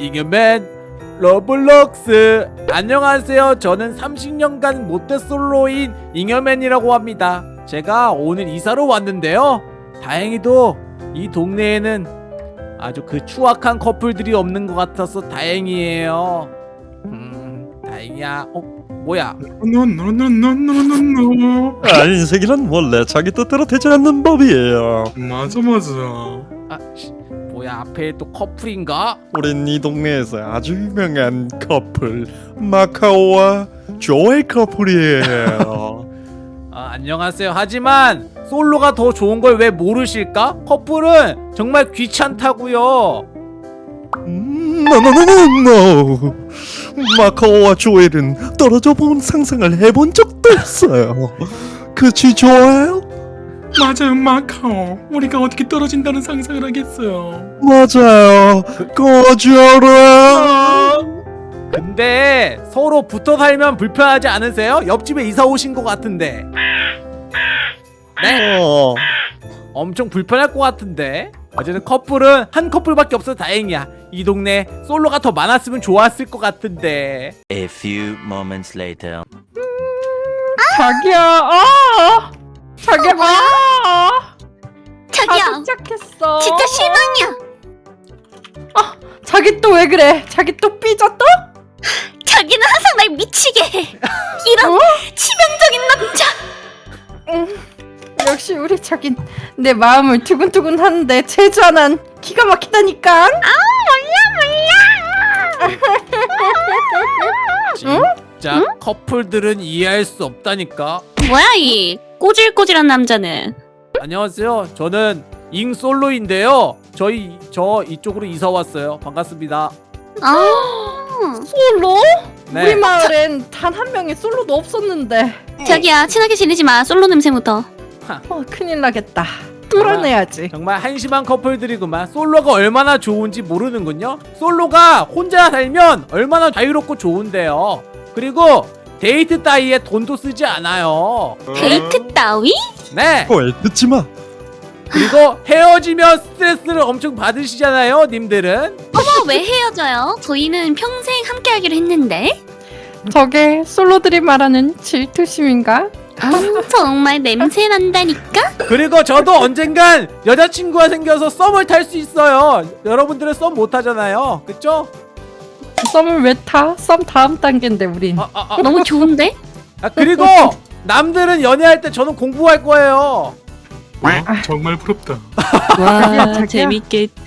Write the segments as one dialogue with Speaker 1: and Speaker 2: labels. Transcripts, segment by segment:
Speaker 1: 잉여맨 Roblox. 안녕하세요. 저는 30년간 모태솔로인 잉여맨이라고 합니다. 제가 오늘 이사로 왔는데요. 다행히도 이 동네에는 아주 그 추악한 커플들이 없는 것 같아서 다행이에요. 음 다행이야. 어 뭐야?
Speaker 2: 노노노노노노노
Speaker 3: 아, 인생이란 원래 자기 뜻대로 되지 않는 법이에요.
Speaker 2: 맞아 맞아.
Speaker 1: 아 씨, 뭐야 앞에 또 커플인가?
Speaker 3: 우린 이 동네에서 아주 유명한 커플 마카오와 조의 커플이에요.
Speaker 1: 아, 안녕하세요. 하지만 솔로가 더 좋은 걸 왜 모르실까? 커플은 정말 귀찮다고요.
Speaker 3: 음, 노노노노노. 마카오와 조엘은 떨어져 본 상상을 해본 적도 없어요. 그치 조엘?
Speaker 2: 맞아요 마카오 우리가 어떻게 떨어진다는 상상을 하겠어요
Speaker 3: 맞아요. 거절해.
Speaker 1: 근데 서로 붙어 살면 불편하지 않으세요? 옆집에 이사 오신 것 같은데. 네,
Speaker 3: 어.
Speaker 1: 엄청 불편할 것 같은데. 어쨌든 커플은 한 커플밖에 없어서 다행이야. 이 동네 솔로가 더 많았으면 좋았을 것 같은데.
Speaker 4: A few moments later.
Speaker 5: 자기야, 아! 자기야, 아!
Speaker 6: 자기야
Speaker 5: 다 도착했어.
Speaker 6: 진짜 실망이야
Speaker 5: 자기 또 왜 그래? 자기 또 삐졌어?
Speaker 6: 자기는 항상 날 미치게 해 이런
Speaker 5: 어?
Speaker 6: 치명적인 남자
Speaker 5: 역시 우리 자기 내 마음을 두근두근 하는데 제주 하나는 기가 막히다니까.
Speaker 1: 진짜 커플들은 이해할 수 없다니까.
Speaker 6: 뭐야 이 꼬질꼬질한 남자는
Speaker 1: 안녕하세요. 저는 잉 솔로인데요. 저희 저 이쪽으로 이사 왔어요. 반갑습니다.
Speaker 6: 아
Speaker 5: 솔로?
Speaker 1: 네.
Speaker 5: 우리 마을엔 단 한 명의 솔로도 없었는데.
Speaker 6: 자기야 친하게 지내지 마 솔로 냄새 묻어
Speaker 5: 어, 큰일 나겠다. 뚫어내야지.
Speaker 1: 정말 한심한 커플들이구만. 솔로가 얼마나 좋은지 모르는군요. 솔로가 혼자 살면 얼마나 자유롭고 좋은데요. 그리고 데이트 따위에 돈도 쓰지 않아요.
Speaker 6: 데이트 따위?
Speaker 1: 네.
Speaker 3: 왜 듣지 마.
Speaker 1: 그리고 헤어지면 스트레스를 엄청 받으시잖아요, 님들은.
Speaker 6: 어머 왜 헤어져요? 저희는 평생 함께 하기로 했는데
Speaker 5: 저게 솔로들이 말하는 질투심인가?
Speaker 6: 아, 정말 냄새 난다니까
Speaker 1: 그리고 저도 언젠간 여자친구가 생겨서 썸을 탈 수 있어요. 여러분들은 썸 못 하잖아요. 그쵸?
Speaker 5: 썸을 왜 타? 썸 다음 단계인데 우린.
Speaker 1: 아, 아, 아.
Speaker 6: 너무 좋은데?
Speaker 1: 아, 그리고 남들은 연애할 때 저는 공부할 거예요.
Speaker 2: 어? 정말 부럽다
Speaker 5: 자기야.
Speaker 6: 재밌겠다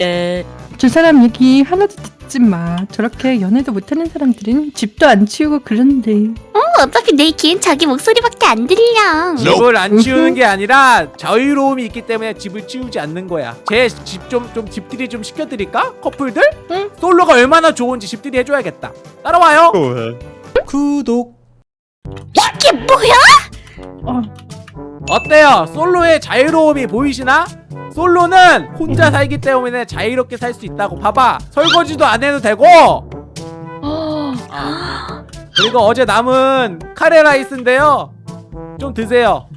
Speaker 5: 두 사람 얘기 하나도 듣 지 마. 저렇게 연애도 못하는 사람들은 집도 안 치우고 그런데.
Speaker 6: 어차피 내 귀엔 자기 목소리밖에 안 들려
Speaker 1: 집을 안 치우는 게 아니라 자유로움이 있기 때문에 집을 치우지 않는 거야. 제 집 좀 좀 집들이 좀 시켜드릴까? 커플들?
Speaker 5: 응.
Speaker 1: 솔로가 얼마나 좋은지 집들이 해줘야겠다. 따라와요.
Speaker 3: 왜?
Speaker 1: 구독.
Speaker 6: 이게 뭐야?
Speaker 5: 어,
Speaker 1: 어때요? 솔로의 자유로움이 보이시나? 솔로는 혼자 살기 때문에 자유롭게 살 수 있다고 봐봐 설거지도 안 해도 되고 아. 그리고 어제 남은 카레 라이스인데요 좀 드세요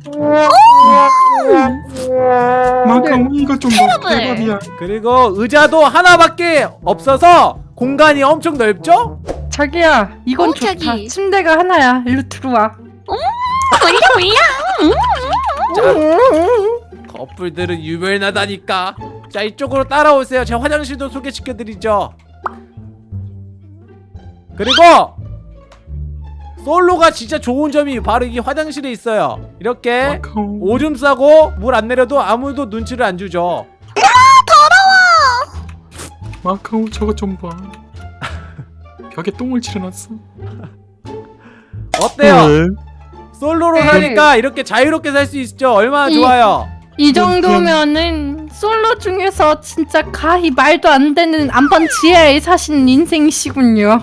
Speaker 2: 마카오 이거 좀. 대박이야
Speaker 1: 그리고 의자도 하나밖에 없어서 공간이 엄청 넓죠?
Speaker 5: 자기야, 이건
Speaker 6: 어,
Speaker 5: 좋다.
Speaker 6: 자기.
Speaker 5: 침대가 하나야. 일로 들어와.
Speaker 6: 몰라 몰라
Speaker 1: 커플들은 유별나다니까. 자 이쪽으로 따라오세요. 제가 화장실도 소개시켜드리죠. 그리고 솔로가 진짜 좋은 점이 바로 이 화장실에 있어요. 이렇게 오줌 싸고 물 안 내려도 아무도 눈치를 안 주죠.
Speaker 2: 마카오 저거 좀봐. 벽에 똥을 칠해놨어.
Speaker 1: 어때요?
Speaker 3: 왜?
Speaker 1: 솔로로
Speaker 5: 네.
Speaker 1: 사니까 이렇게 자유롭게 살 수 있죠? 얼마나
Speaker 5: 이-
Speaker 1: 좋아요
Speaker 5: 이 정도면은 솔로 중에서 진짜 가히 말도 안 되는 안방 지하에 사신 인생이시군요.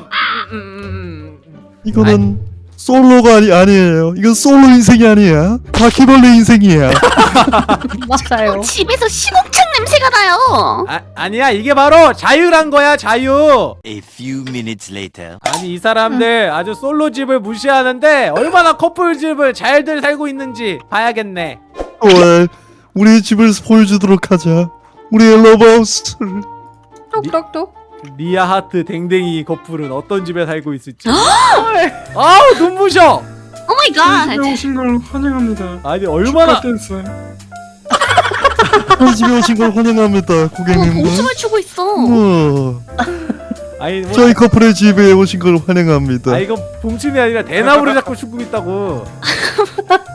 Speaker 1: 음, 음, 음.
Speaker 3: 이거는 솔로가 아니, 아니에요. 이건 솔로 인생이 아니야. 바퀴벌레 인생이야.
Speaker 5: 맞아요.
Speaker 6: 집에서 시궁창 냄새가 나요
Speaker 1: 아, 아니야 이게 바로 자유란 거야 자유
Speaker 4: A few minutes later.
Speaker 1: 아니 이 사람들 아주 솔로 집을 무시하는데 얼마나 커플 집을 잘들 살고 있는지 봐야겠네
Speaker 3: 왜? 우리 집을 보여주도록 하자. 우리의 러브하우스를.
Speaker 5: 똑똑똑.
Speaker 1: 리아 하트 댕댕이 커플은 어떤 집에 살고 있을지 아우 눈부셔
Speaker 6: 오 마이 갓.
Speaker 2: 집에 오신 걸 환영합니다.
Speaker 1: 아니 얼마나
Speaker 2: 댄스.
Speaker 3: 집에 오신 걸 환영합니다
Speaker 6: 어,
Speaker 3: 고객님들
Speaker 6: 봉춤을 추고 있어.
Speaker 1: 아니 뭐,
Speaker 3: 저희 커플의 집에 오신 걸 환영합니다
Speaker 1: 아 이거 봉춤이 아니라 대나무를 자꾸 추고 있다고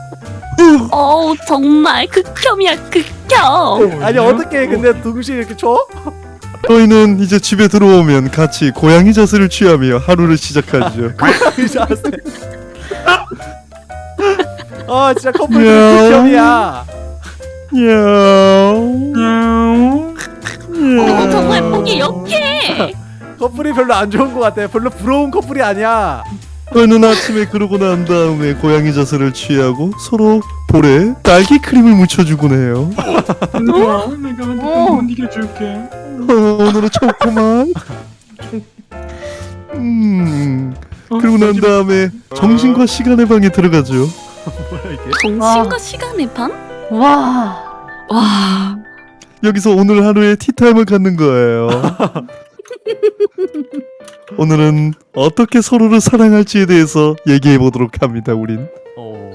Speaker 6: 어 정말 극혐이야 극혐.
Speaker 1: 아니 어떻게 근데 동시에 이렇게 쳐?
Speaker 3: 저희는 이제 집에 들어오면 같이 고양이 자세를 취하며 하루를 시작하죠
Speaker 1: 자세 아 진짜 커플
Speaker 3: 야.
Speaker 1: 극혐이야.
Speaker 6: 어 정말 보기 역해.
Speaker 1: 커플이 별로 안 좋은 것 같아 별로 부러운 커플이 아니야
Speaker 3: 저희는 아침에 그러고 난 다음에 고양이 자세를 취하고 서로 볼에 딸기 크림을 묻혀주곤 해요
Speaker 2: 얘들아, 내가
Speaker 5: 어.
Speaker 2: 못 이겨줄게.
Speaker 3: 어, 오늘은 초코만 음
Speaker 2: 어,
Speaker 3: 그러고 난 다음에 정신과 시간의 방에 들어가죠
Speaker 6: 정신과 시간의 방?
Speaker 5: 와.
Speaker 6: 와.
Speaker 3: 여기서 오늘 하루의 티타임을 갖는 거예요 오늘은 어떻게 서로를 사랑할지에 대해서 얘기해 보도록 합니다 우린
Speaker 1: 어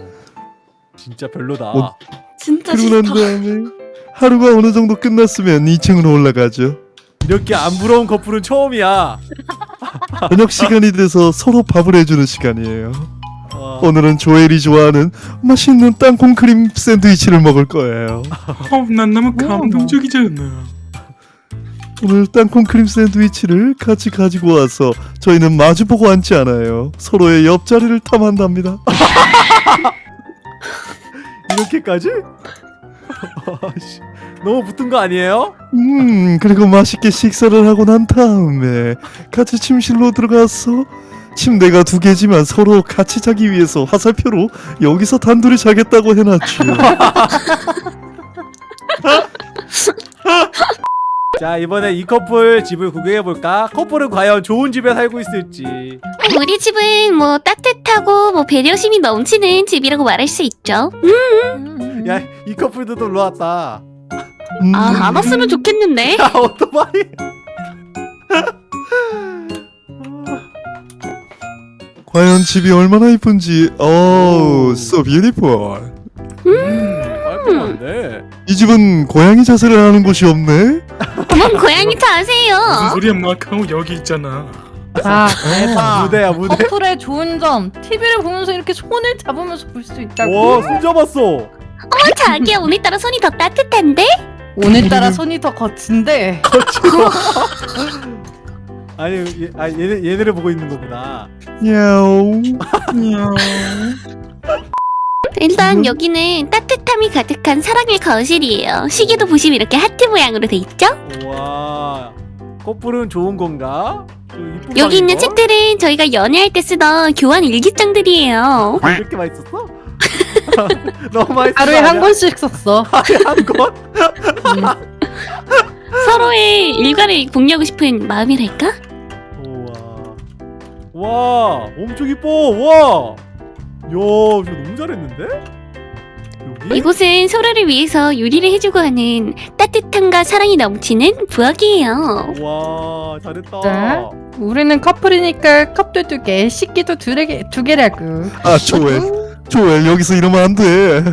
Speaker 1: 진짜 별로다
Speaker 3: 어,
Speaker 6: 진짜
Speaker 3: 그러고 난. 다음에 하루가 어느 정도 끝났으면 2층으로 올라가죠
Speaker 1: 이렇게 안 부러운 커플은 처음이야
Speaker 3: 저녁 시간이 돼서 서로 밥을 해주는 시간이에요
Speaker 1: 와.
Speaker 3: 오늘은 조엘이 좋아하는 맛있는 땅콩 크림 샌드위치를 먹을 거예요
Speaker 2: 어, 난 너무 감동적이잖아.
Speaker 3: 오늘 땅콩 크림 샌드위치를 같이 가지고 와서 저희는 마주보고 앉지 않아요 서로의 옆자리를 탐한답니다
Speaker 1: 이렇게까지? 너무 붙은 거 아니에요?
Speaker 3: 음 그리고 맛있게 식사를 하고 난 다음에 같이 침실로 들어가서 침대가 두 개지만 서로 같이 자기 위해서 화살표로 여기서 단둘이 자겠다고 해놨죠
Speaker 1: 자 이번에 이 커플 집을 구경해볼까? 커플은 과연 좋은 집에 살고 있을지
Speaker 6: 우리 집은 뭐 따뜻하고 뭐 배려심이 넘치는 집이라고 말할 수 있죠.
Speaker 5: 음.
Speaker 1: 야이 커플도 놀러 왔다
Speaker 3: 음,
Speaker 6: 아안 왔으면 좋겠는데.
Speaker 1: 야 오토바이
Speaker 3: 과연 집이 얼마나 이쁜지 오 so beautiful
Speaker 1: 깔끔한데
Speaker 3: 이 집은 고양이 자세를 하는 곳이 없네
Speaker 6: 어머 고양이.
Speaker 2: 무슨 소리야 마카오 여기 있잖아.
Speaker 5: 자, 대박.
Speaker 1: 무대야 무대
Speaker 5: 커플의 좋은 점. TV를 보면서 이렇게 손을 잡으면서 볼 수 있다고.
Speaker 1: 와 손잡았어
Speaker 6: 어 자기야 오늘따라 손이 더 따뜻한데?
Speaker 5: 오늘따라 손이 더 거친데.
Speaker 1: 아니 얘, 아, 얘네, 얘네를 보고 있는 거구나
Speaker 3: 야옹
Speaker 2: 야옹.
Speaker 6: 일단
Speaker 3: 음.
Speaker 6: 여기는 따뜻함이 가득한 사랑의 거실이에요. 시계도 보시면 이렇게 하트 모양으로 돼 있죠?
Speaker 1: 와 커플은 좋은 건가? 좀 이쁜
Speaker 6: 여기 있는? 책들은 저희가 연애할 때 쓰던 교환 일기장들이에요.
Speaker 1: 이렇게 맛있었어? 너무 맛있어
Speaker 5: 하루에 한 권씩 썼어.
Speaker 1: 하루에 한 권?
Speaker 6: 서로의 일과를 공유하고 싶은 마음이랄까?
Speaker 1: 우와 와 엄청 이뻐 와 야, 이거 너무 잘했는데? 여기?
Speaker 6: 이곳은 서로를 위해서 요리를 해주고 하는 따뜻함과 사랑이 넘치는 부엌이에요.
Speaker 1: 와 잘했다
Speaker 5: 네. 우리는 커플이니까 컵도 두 개, 식기도 두 개, 두 개라고.
Speaker 3: 아 조엘 조엘 여기서 이러면 안돼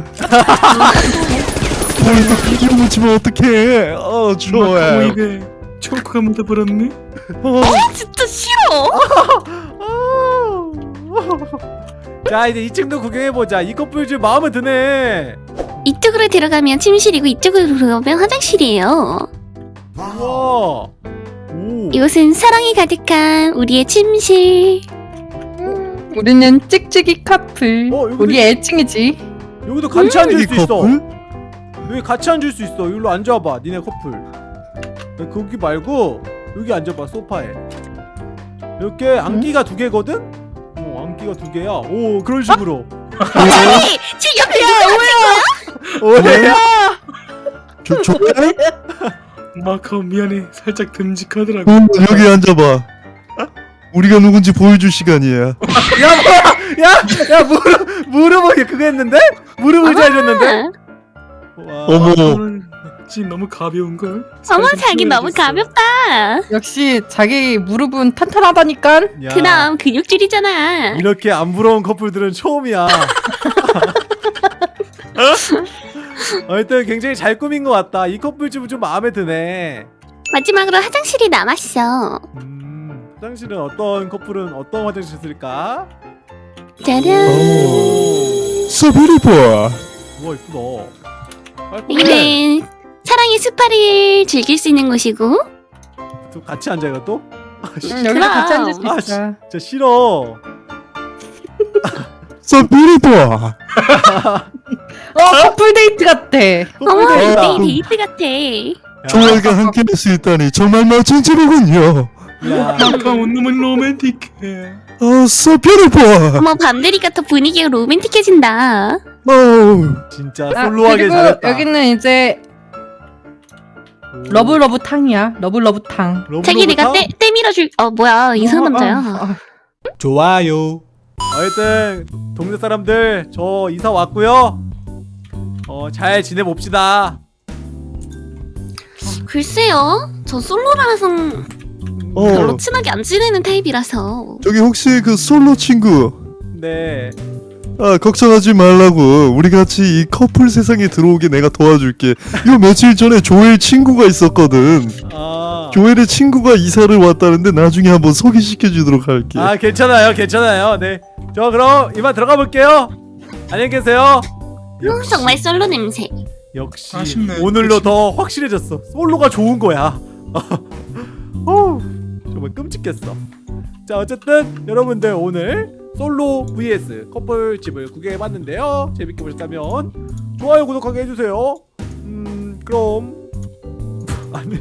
Speaker 3: 머리도 비기로 묻히면 어떡해 어 조엘
Speaker 2: 초코가 묻어버렸네.
Speaker 3: 어,
Speaker 6: 진짜 싫어.
Speaker 1: 자 이제 2층도 구경해보자 이 커플 좀 마음에 드네
Speaker 6: 이쪽으로 들어가면 침실이고 이쪽으로 들어가면 화장실이에요.
Speaker 1: 우와 오
Speaker 6: 이곳은 사랑이 가득한 우리의 침실.
Speaker 5: 우리는 찍찍이 커플.
Speaker 1: 어, 여기
Speaker 5: 우리 애칭이지.
Speaker 1: 여기도 같이
Speaker 3: 이
Speaker 1: 앉을 수 있어? 여기 같이 앉을 수 있어 여기로 앉아봐 니네 커플 야, 거기 말고 여기 앉아봐 소파에 이렇게 안기가 두 개거든? 어 안기가 두 개야 오 그런 식으로
Speaker 6: 아니, 지금 옆에 누가 거야?
Speaker 1: 오야
Speaker 3: 조, 조엘?
Speaker 2: 마카오 미안해. 살짝 듬직하더라고.
Speaker 3: 어, 여기 앉아봐 우리가 누군지 보여줄 시간이야
Speaker 1: 야 뭐야 야 야 무릎 무릎을 그거 했는데? 무릎을 잘 줬는데? 와
Speaker 3: 어머
Speaker 2: 어찌 너무 가벼운 걸.
Speaker 6: 어머 자기 너무 가볍다.
Speaker 5: 역시 자기 무릎은 탄탄하다니까.
Speaker 1: 야,
Speaker 6: 그럼 근육질이잖아.
Speaker 1: 이렇게 안 부러운 커플들은 처음이야. 하여튼 굉장히 잘 꾸민 것 같다. 이 커플집은 좀 마음에 드네.
Speaker 6: 마지막으로 화장실이 남았어.
Speaker 1: 음, 화장실은 어떤 커플은 어떤 화장실 쓸까?
Speaker 6: 짜란.
Speaker 3: 보아.
Speaker 1: 우와 이쁘다. 깔끔해.
Speaker 6: 여기는 사랑의 스파를 즐길 수 있는 곳이고
Speaker 1: 또 같이 앉아 이거 또? 아, 씨,
Speaker 5: 응, 여기서 같이 앉을 수
Speaker 1: 아,
Speaker 5: 있어.
Speaker 1: 진짜 싫어.
Speaker 3: 서베리 보아.
Speaker 5: 어 커플 데이트 같아.
Speaker 6: 어머
Speaker 1: 데이트다.
Speaker 6: 데이트 같아.
Speaker 3: 조화가 함께 할 수 있다니 정말 멋진 집이군요.
Speaker 1: 야,
Speaker 2: 마카오 너무 로맨틱해.
Speaker 3: 어, 서베리 보아.
Speaker 6: 어머 밤 되니까 더 분위기가 로맨틱해진다.
Speaker 3: 어우.
Speaker 1: 진짜
Speaker 5: 아,
Speaker 1: 솔로하게
Speaker 5: 그리고
Speaker 1: 잘했다.
Speaker 5: 여기는 이제
Speaker 1: 오.
Speaker 5: 러브 러브 탕이야. 러브 러브 탕.
Speaker 1: 러브
Speaker 6: 자기 내가
Speaker 1: 러브
Speaker 6: 때, 때 밀어줄 어 뭐야 이상한
Speaker 5: 어, 어,
Speaker 6: 남자야.
Speaker 5: 어.
Speaker 1: 좋아요. 하여튼 동네 사람들 저 이사 왔고요. 어 잘 지내봅시다.
Speaker 6: 글쎄요 저 솔로라서
Speaker 3: 어.
Speaker 6: 별로 친하게 안 지내는 타입이라서
Speaker 3: 저기 혹시 그 솔로 친구
Speaker 1: 네.
Speaker 3: 아 걱정하지 말라고 우리 같이 이 커플 세상에 들어오게 내가 도와줄게 이거 며칠 전에 조엘 친구가 있었거든
Speaker 1: 아.
Speaker 3: 조엘의 친구가 이사를 왔다는데 나중에 한번 소개시켜 주도록 할게
Speaker 1: 아 괜찮아요, 괜찮아요. 네. 저 그럼 이만 들어가 볼게요. 안녕히 계세요.
Speaker 6: 음, 정말 솔로 냄새.
Speaker 1: 역시
Speaker 2: 아쉽네.
Speaker 1: 오늘로
Speaker 2: 그치.
Speaker 1: 더 확실해졌어. 솔로가 좋은 거야. 어우, 정말 끔찍했어. 자 어쨌든 여러분들 오늘 솔로 vs 커플집을 구경해봤는데요. 재밌게 보셨다면 좋아요 구독하기 해주세요. 음 그럼 안녕.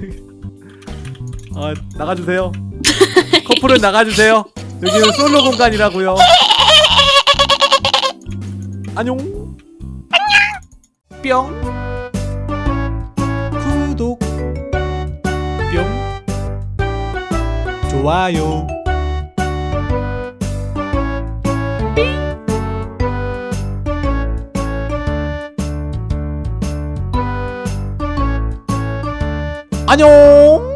Speaker 1: 아 나가주세요. 커플은 나가주세요. 여기는 솔로 공간이라고요. 안녕. 뿅. 구독. 뿅. 좋아요. 안녕.